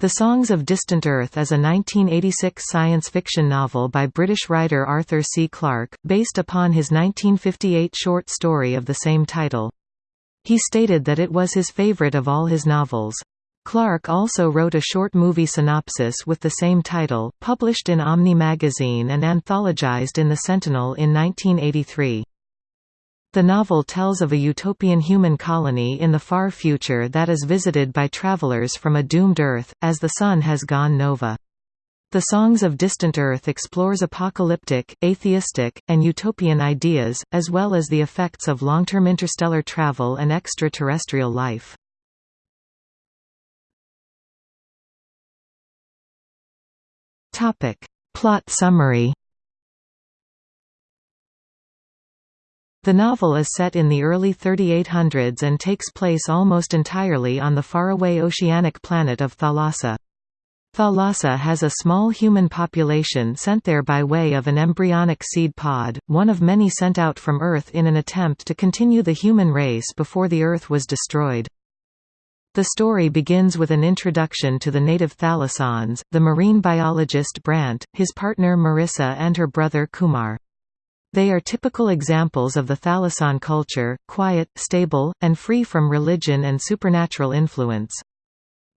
The Songs of Distant Earth is a 1986 science fiction novel by British writer Arthur C. Clarke, based upon his 1958 short story of the same title. He stated that it was his favourite of all his novels. Clarke also wrote a short movie synopsis with the same title, published in Omni magazine and anthologized in The Sentinel in 1983. The novel tells of a utopian human colony in the far future that is visited by travelers from a doomed Earth, as the Sun has gone nova. The Songs of Distant Earth explores apocalyptic, atheistic, and utopian ideas, as well as the effects of long-term interstellar travel and extraterrestrial life. Plot summary The novel is set in the early 3800s and takes place almost entirely on the faraway oceanic planet of Thalassa. Thalassa has a small human population sent there by way of an embryonic seed pod, one of many sent out from Earth in an attempt to continue the human race before the Earth was destroyed. The story begins with an introduction to the native thalassans, the marine biologist Brant, his partner Mirissa and her brother Kumar. They are typical examples of the Thalassan culture, quiet, stable, and free from religion and supernatural influence.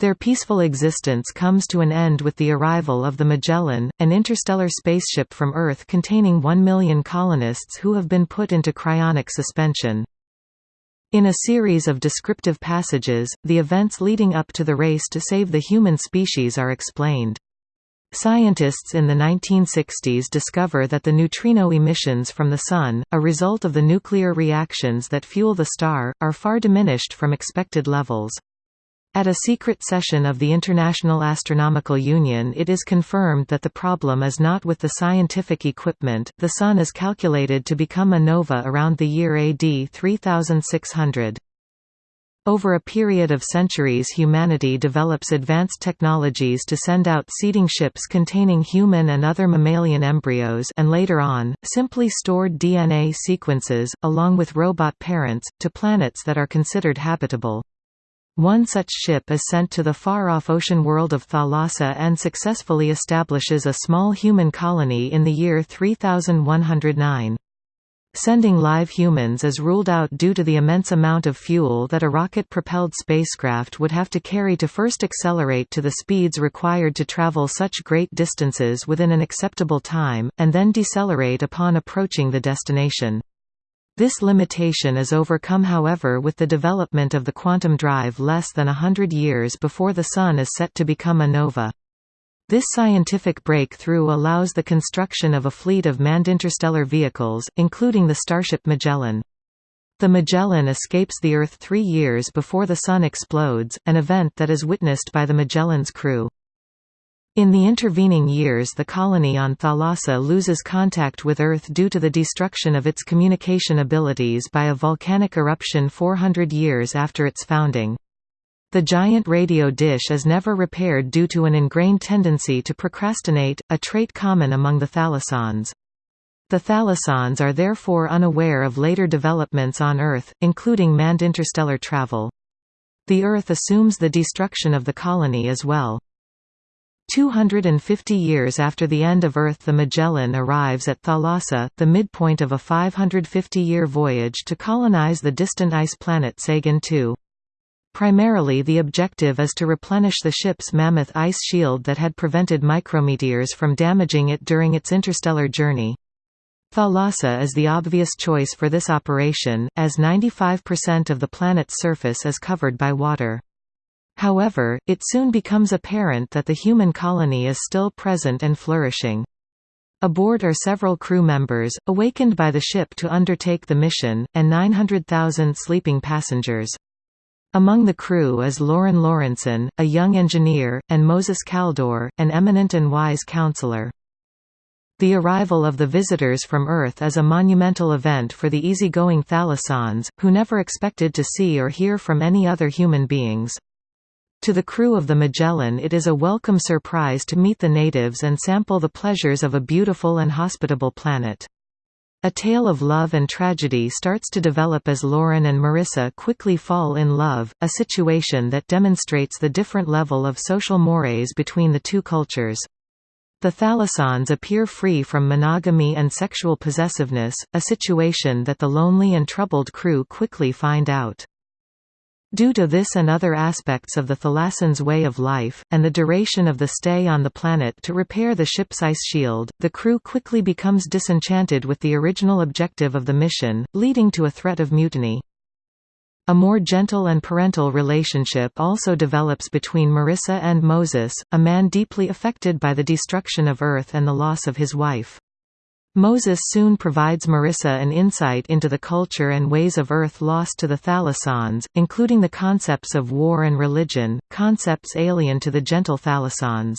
Their peaceful existence comes to an end with the arrival of the Magellan, an interstellar spaceship from Earth containing one million colonists who have been put into cryonic suspension. In a series of descriptive passages, the events leading up to the race to save the human species are explained. Scientists in the 1960s discover that the neutrino emissions from the Sun, a result of the nuclear reactions that fuel the star, are far diminished from expected levels. At a secret session of the International Astronomical Union it is confirmed that the problem is not with the scientific equipment, the Sun is calculated to become a nova around the year AD 3600. Over a period of centuries humanity develops advanced technologies to send out seeding ships containing human and other mammalian embryos and later on, simply stored DNA sequences, along with robot parents, to planets that are considered habitable. One such ship is sent to the far-off ocean world of Thalassa and successfully establishes a small human colony in the year 3109. Sending live humans is ruled out due to the immense amount of fuel that a rocket-propelled spacecraft would have to carry to first accelerate to the speeds required to travel such great distances within an acceptable time, and then decelerate upon approaching the destination. This limitation is overcome however with the development of the quantum drive less than a hundred years before the Sun is set to become a nova. This scientific breakthrough allows the construction of a fleet of manned interstellar vehicles, including the Starship Magellan. The Magellan escapes the Earth three years before the Sun explodes, an event that is witnessed by the Magellan's crew. In the intervening years the colony on Thalassa loses contact with Earth due to the destruction of its communication abilities by a volcanic eruption 400 years after its founding. The giant radio dish is never repaired due to an ingrained tendency to procrastinate, a trait common among the thalassans. The thalassans are therefore unaware of later developments on Earth, including manned interstellar travel. The Earth assumes the destruction of the colony as well. 250 years after the end of Earth the Magellan arrives at Thalassa, the midpoint of a 550-year voyage to colonize the distant ice planet Sagan II. Primarily the objective is to replenish the ship's mammoth ice shield that had prevented micrometeors from damaging it during its interstellar journey. Thalassa is the obvious choice for this operation, as 95% of the planet's surface is covered by water. However, it soon becomes apparent that the human colony is still present and flourishing. Aboard are several crew members, awakened by the ship to undertake the mission, and 900,000 sleeping passengers. Among the crew is Loren Lorenson, a young engineer, and Moses Kaldor, an eminent and wise counselor. The arrival of the visitors from Earth is a monumental event for the easygoing thalassans, who never expected to see or hear from any other human beings. To the crew of the Magellan it is a welcome surprise to meet the natives and sample the pleasures of a beautiful and hospitable planet. A tale of love and tragedy starts to develop as Loren and Mirissa quickly fall in love, a situation that demonstrates the different level of social mores between the two cultures. The thalassans appear free from monogamy and sexual possessiveness, a situation that the lonely and troubled crew quickly find out. Due to this and other aspects of the Thalassans' way of life, and the duration of the stay on the planet to repair the ship's ice shield, the crew quickly becomes disenchanted with the original objective of the mission, leading to a threat of mutiny. A more gentle and parental relationship also develops between Mirissa and Moses, a man deeply affected by the destruction of Earth and the loss of his wife. Moses soon provides Mirissa an insight into the culture and ways of Earth lost to the Thalassans, including the concepts of war and religion, concepts alien to the gentle Thalassans.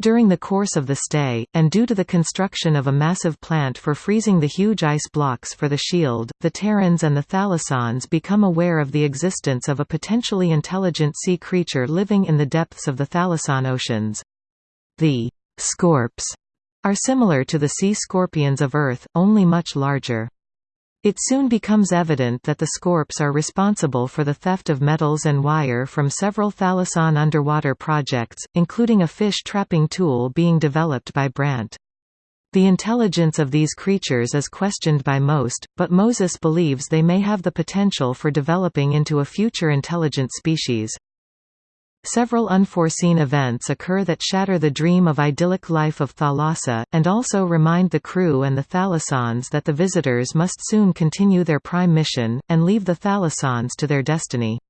During the course of the stay, and due to the construction of a massive plant for freezing the huge ice blocks for the shield, the Terrans and the Thalassans become aware of the existence of a potentially intelligent sea creature living in the depths of the Thalassan oceans. The Scorps are similar to the sea scorpions of Earth, only much larger. It soon becomes evident that the Scorps are responsible for the theft of metals and wire from several Thalassan underwater projects, including a fish trapping tool being developed by Brant. The intelligence of these creatures is questioned by most, but Moses believes they may have the potential for developing into a future intelligent species. Several unforeseen events occur that shatter the dream of idyllic life of Thalassa, and also remind the crew and the Thalassans that the visitors must soon continue their prime mission, and leave the Thalassans to their destiny.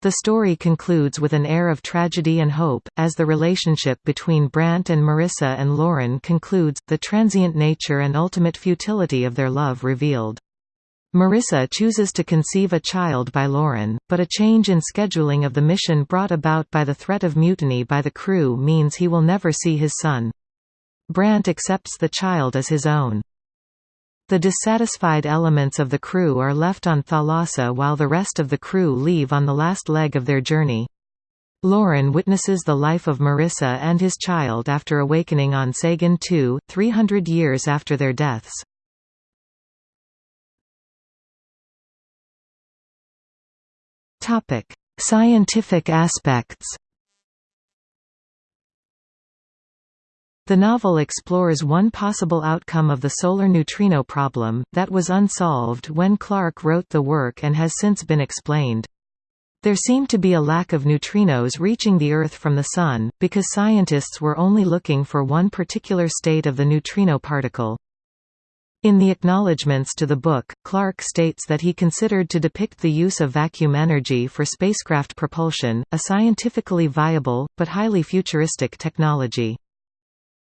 The story concludes with an air of tragedy and hope, as the relationship between Brant and Mirissa and Loren concludes, the transient nature and ultimate futility of their love revealed. Mirissa chooses to conceive a child by Loren, but a change in scheduling of the mission brought about by the threat of mutiny by the crew means he will never see his son. Brant accepts the child as his own. The dissatisfied elements of the crew are left on Thalassa while the rest of the crew leave on the last leg of their journey. Loren witnesses the life of Mirissa and his child after awakening on Sagan II, 300 years after their deaths. Topic: Scientific aspects. The novel explores one possible outcome of the solar neutrino problem, that was unsolved when Clarke wrote the work and has since been explained. There seemed to be a lack of neutrinos reaching the Earth from the Sun, because scientists were only looking for one particular state of the neutrino particle. In the acknowledgements to the book, Clarke states that he considered to depict the use of vacuum energy for spacecraft propulsion, a scientifically viable, but highly futuristic technology.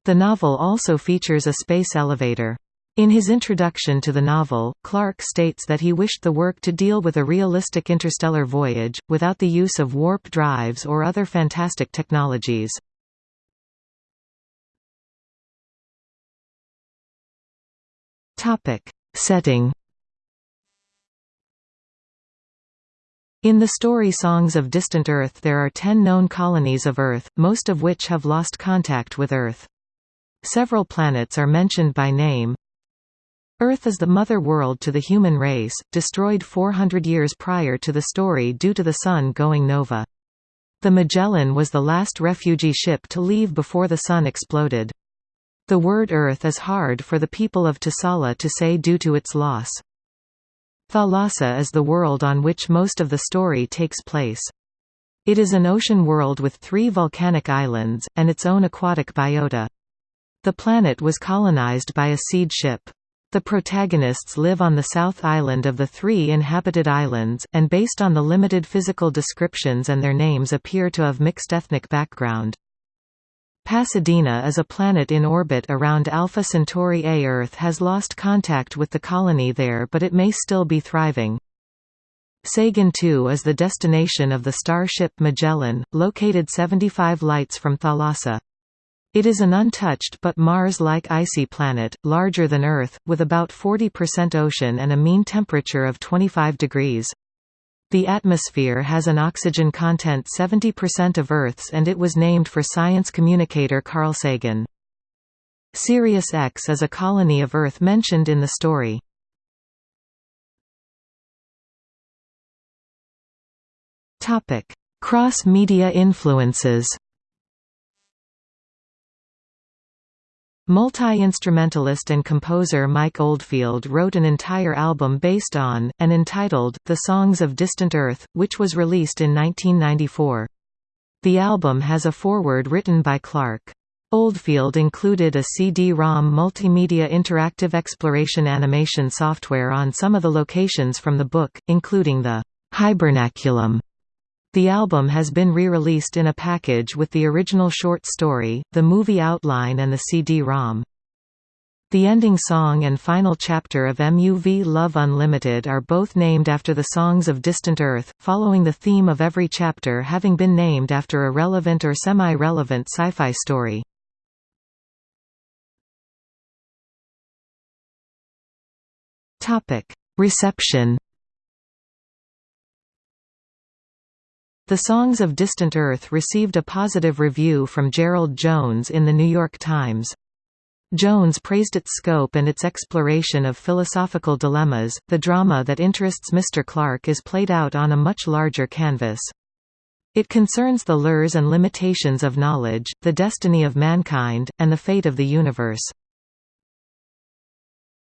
The novel also features a space elevator. In his introduction to the novel, Clarke states that he wished the work to deal with a realistic interstellar voyage, without the use of warp drives or other fantastic technologies. Topic. Setting In the story Songs of Distant Earth there are ten known colonies of Earth, most of which have lost contact with Earth. Several planets are mentioned by name. Earth is the mother world to the human race, destroyed 400 years prior to the story due to the Sun going nova. The Magellan was the last refugee ship to leave before the Sun exploded. The word earth is hard for the people of Thalassa to say due to its loss. Thalassa is the world on which most of the story takes place. It is an ocean world with three volcanic islands, and its own aquatic biota. The planet was colonized by a seed ship. The protagonists live on the south island of the three inhabited islands, and based on the limited physical descriptions and their names appear to have mixed ethnic background. Pasadena is a planet in orbit around Alpha Centauri A. Earth has lost contact with the colony there but it may still be thriving. Sagan II is the destination of the starship Magellan, located 75 lights from Thalassa. It is an untouched but Mars-like icy planet, larger than Earth, with about 40% ocean and a mean temperature of 25 degrees. The atmosphere has an oxygen content 70% of Earth's and it was named for science communicator Carl Sagan. Sirius X is a colony of Earth mentioned in the story. Cross-media influences Multi-instrumentalist and composer Mike Oldfield wrote an entire album based on, and entitled, The Songs of Distant Earth, which was released in 1994. The album has a foreword written by Clarke. Oldfield included a CD-ROM multimedia interactive exploration animation software on some of the locations from the book, including the Hibernaculum the album has been re-released in a package with the original short story, the movie outline and the CD-ROM. The ending song and final chapter of Muv-Luv Unlimited are both named after the songs of Distant Earth, following the theme of every chapter having been named after a relevant or semi-relevant sci-fi story. Reception The Songs of Distant Earth received a positive review from Gerald Jonas in The New York Times. Jones praised its scope and its exploration of philosophical dilemmas. The drama that interests Mr. Clarke is played out on a much larger canvas. It concerns the lures and limitations of knowledge, the destiny of mankind, and the fate of the universe.